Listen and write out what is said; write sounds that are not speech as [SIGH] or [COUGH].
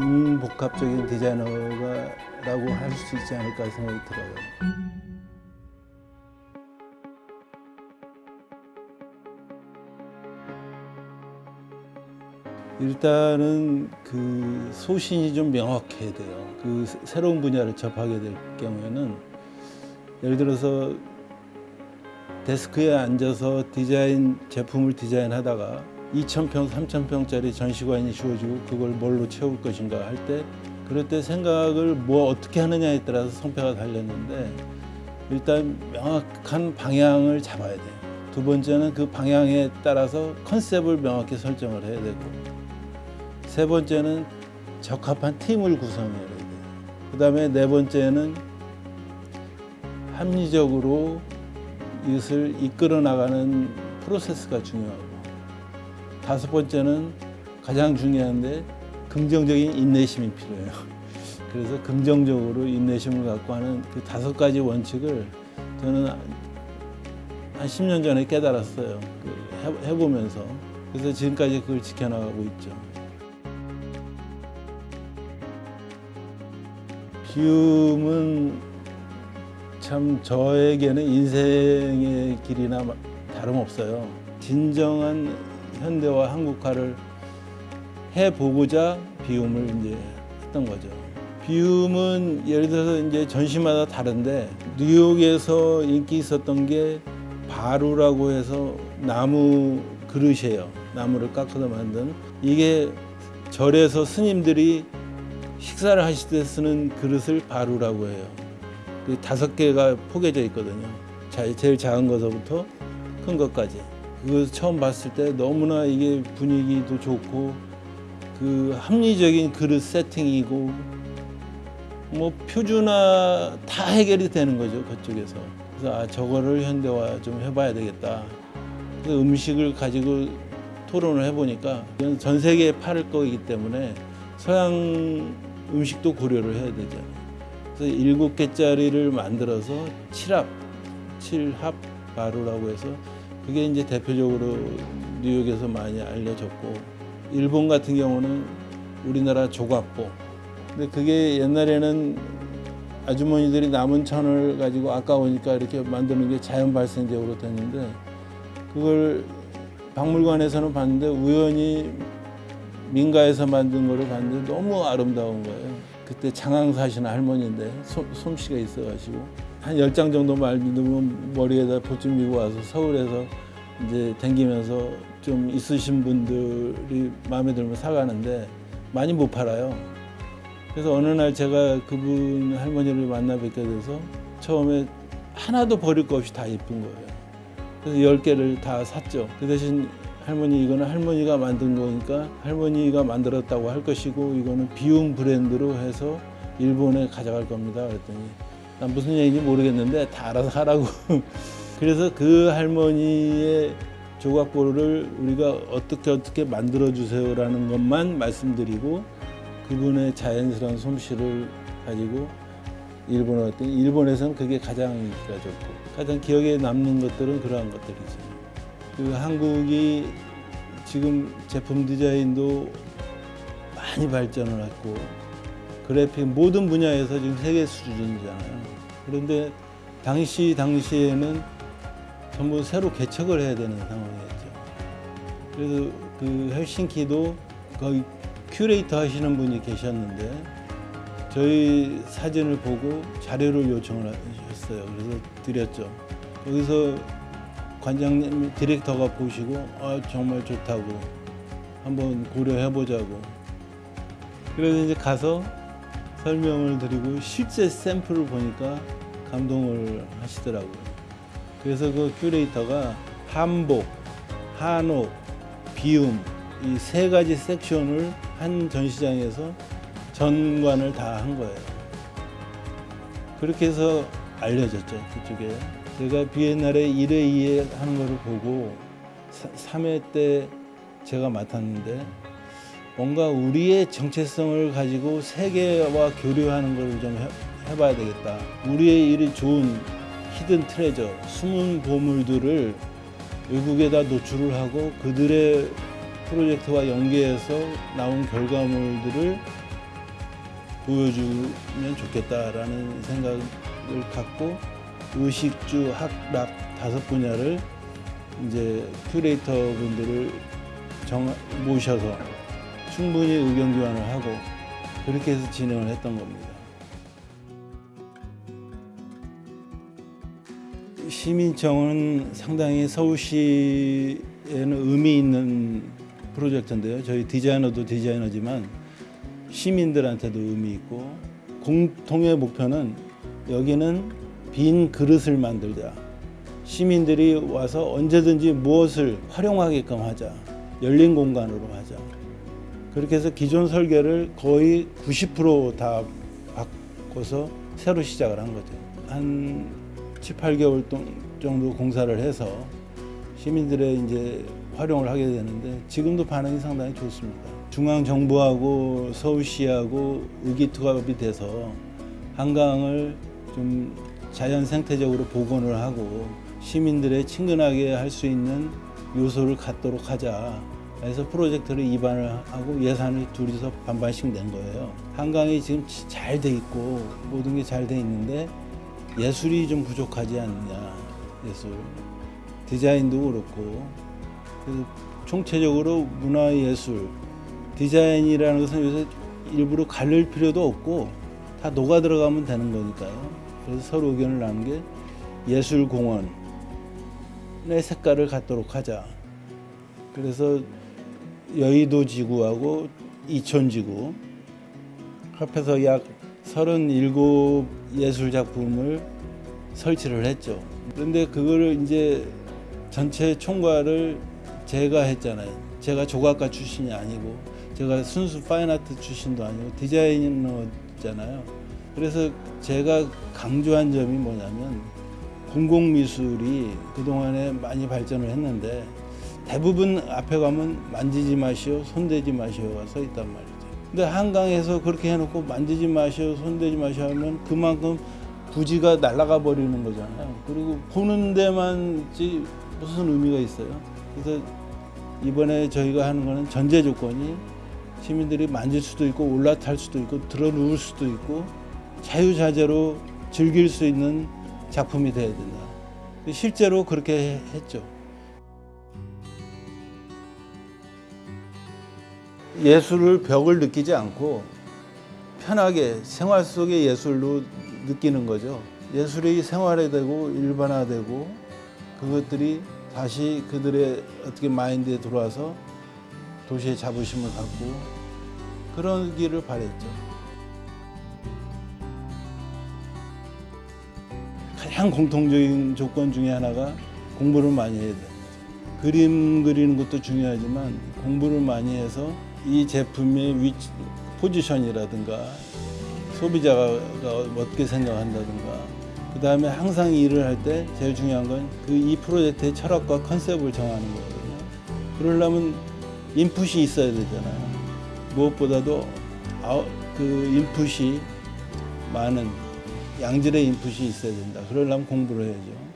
융복합적인 디자이너가라고 할 수 있지 않을까 생각이 들어요. 일단은 그 소신이 좀 명확해야 돼요. 그 새- 새로운 분야를 접하게 될 경우에는 예를 들어서 데스크에 앉아서 디자인 제품을 디자인하다가 2,000평, 3,000평짜리 전시관이 주어지고 그걸 뭘로 채울 것인가 할 때 그럴 때 생각을 뭐 어떻게 하느냐에 따라서 성패가 달렸는데 일단 명확한 방향을 잡아야 돼요. 두 번째는 그 방향에 따라서 컨셉을 명확히 설정을 해야 되고 세 번째는 적합한 팀을 구성해야 돼요. 그 다음에 네 번째는 합리적으로 이것을 이끌어 나가는 프로세스가 중요하고 다섯 번째는 가장 중요한데 긍정적인 인내심이 필요해요. 그래서 긍정적으로 인내심을 갖고 하는 그 다섯 가지 원칙을 저는 한 10년 전에 깨달았어요. 그 해- 해보면서. 그래서 지금까지 그걸 지켜나가고 있죠. 비움은 참 저에게는 인생의 길이나 마- 다름없어요. 진정한 현대화 한국화를 해보고자 비움을 이제 했던 거죠. 비움은 예를 들어서 이제 전시마다 다른데 뉴욕에서 인기 있었던 게 바루라고 해서 나무 그릇이에요. 나무를 깎아서 만든 이게 절에서 스님들이 식사를 하실 때 쓰는 그릇을 바루라고 해요. 그 다섯 개가 포개져 있거든요. 자- 제일 작은 것부터 큰 것까지. 그거 처음 봤을 때 너무나 이게 분위기도 좋고 그 합리적인 그릇 세팅이고 뭐 표준화 다 해결이 되는 거죠 그쪽에서. 그래서 아 저거를 현대화 좀 해봐야 되겠다. 그 음식을 가지고 토론을 해보니까 전 세계에 팔을 거이기 때문에 서양 음식도 고려를 해야 되잖아요. 그래서 일곱 개짜리를 만들어서 칠합, 칠합 바루라고 해서 그게 이제 대표적으로 뉴욕에서 많이 알려졌고 일본 같은 경우는 우리나라 조각보. 근데 그게 옛날에는 아주머니들이 남은 천을 가지고 아까우니까 이렇게 만드는 게 자연 발생적으로 됐는데 그걸 박물관에서는 봤는데 우연히 민가에서 만든 거를 봤는데 너무 아름다운 거예요. 그때 장항 사시는 할머니인데 솜, 솜씨가 있어가지고 한 열 장 정도 말리면 머리에다 보쯤 미고 와서 서울에서 이제 댕기면서 좀 있으신 분들이 마음에 들면 사가는데 많이 못 팔아요. 그래서 어느 날 제가 그분 할머니를 만나 뵙게 돼서 처음에 하나도 버릴 거 없이 다 예쁜 거예요. 그래서 열 개를 다 샀죠. 그 대신 할머니 이거는 할머니가 만든 거니까 할머니가 만들었다고 할 것이고 이거는 비움 브랜드로 해서 일본에 가져갈 겁니다. 그랬더니 난 무슨 얘기인지 모르겠는데 다 알아서 하라고. [LAUGHS] 그래서 그 할머니의 조각보를 우리가 어떻게 어떻게 만들어 주세요라는 것만 말씀드리고 그분의 자연스러운 솜씨를 가지고 일본에 왔더니 일본에서는 그게 가장 인기가 좋고 가장 기억에 남는 것들은 그러한 것들이죠. 그 한국이 지금 제품 디자인도 많이 발전을 했고 그래픽 모든 분야에서 지금 세계 수준이잖아요. 그런데 당시 당시에는 전부 새로 개척을 해야 되는 상황이었죠. 그래서 그 헬싱키도 거기 큐레이터 하시는 분이 계셨는데 저희 사진을 보고 자료를 요청을 하셨어요. 그래서 드렸죠. 거기서 관장님 디렉터가 보시고 아 정말 좋다고 한번 고려해 보자고 그래서 이제 가서 설명을 드리고 실제 샘플을 보니까 감동을 하시더라고요. 그래서 그 큐레이터가 한복, 한옥, 비움 이 세 가지 섹션을 한 전시장에서 전관을 다 한 거예요. 그렇게 해서 알려졌죠 그쪽에. 제가 비엔날에 1회, 2회 하는 거를 보고 3회 때 제가 맡았는데 뭔가 우리의 정체성을 가지고 세계와 교류하는 걸좀 해봐야 되겠다. 우리의 일이 좋은 hidden treasure, 숨은 보물들을 외국에다 노출을 하고 그들의 프로젝트와 연계해서 나온 결과물들을 보여주면 좋겠다라는 생각을 갖고 의식주, 학락 다섯 분야를 이제 큐레이터 분들을 정, 모셔서 충분히 의견 교환을 하고 그렇게 해서 진행을 했던 겁니다. 시민청은 상당히 서울시에는 의미 있는 프로젝트인데요. 저희 디자이너도 디자이너지만 시민들한테도 의미 있고 공통의 목표는 여기는 빈 그릇을 만들자. 시민들이 와서 언제든지 무엇을 활용하게끔 하자. 열린 공간으로 하자. 그렇게 해서 기존 설계를 거의 90%다 바꿔서 새로 시작을 한 거죠. 한 7, 8개월 정도 공사를 해서 시민들의 이제 활용을 하게 되는데 지금도 반응이 상당히 좋습니다. 중앙 정부하고 서울시하고 의기투합이 돼서 한강을 좀 자연 생태적으로 복원을 하고 시민들의 친근하게 할 수 있는 요소를 갖도록 하자. 해서 프로젝트를 입안을 하고 예산을 둘이서 반반씩 낸 거예요. 한강이 지금 잘 돼 있고 모든 게 잘 돼 있는데 예술이 좀 부족하지 않느냐. 예술. 디자인도 그렇고 그래서 총체적으로 문화예술 디자인이라는 것은 요새 일부러 가릴 필요도 없고 다 녹아 들어가면 되는 거니까요. 그래서 서로 의견을 나눈 게 예술공원의 색깔을 갖도록 하자. 그래서 여의도 지구하고 이천 지구 합해서 약 37 예술 작품을 설치를 했죠. 그런데 그거를 이제 전체 총괄을 제가 했잖아요. 제가 조각가 출신이 아니고 제가 순수 파인아트 출신도 아니고 디자이너잖아요. 그래서 제가 강조한 점이 뭐냐면 공공미술이 그동안에 많이 발전을 했는데 대부분 앞에 가면 만지지 마시오, 손대지 마시오가 써 있단 말이죠. 근데 한강에서 그렇게 해놓고 만지지 마시오, 손대지 마시오 하면 그만큼 부지가 날아가 버리는 거잖아요. 그리고 보는 데만지 무슨 의미가 있어요. 그래서 이번에 저희가 하는 거는 전제 조건이 시민들이 만질 수도 있고 올라탈 수도 있고 들어 누울 수도 있고 자유자재로 즐길 수 있는 작품이 돼야 된다. 실제로 그렇게 했죠. 예술을 벽을 느끼지 않고 편하게 생활 속의 예술로 느끼는 거죠. 예술이 생활화되고 일반화되고 그것들이 다시 그들의 어떻게 마인드에 들어와서 도시의 자부심을 갖고 그러기를 바랬죠. 가장 공통적인 조건 중에 하나가 공부를 많이 해야 돼요. 그림 그리는 것도 중요하지만 공부를 많이 해서 이 제품의 위치, 포지션이라든가 소비자가 어떻게 생각한다든가 그 다음에 항상 일을 할 때 제일 중요한 건 그 이 프로젝트의 철학과 컨셉을 정하는 거거든요. 그러려면 input이 있어야 되잖아요. 무엇보다도 아웃, 그 input이 많은 양질의 input이 있어야 된다. 그러려면 공부를 해야죠.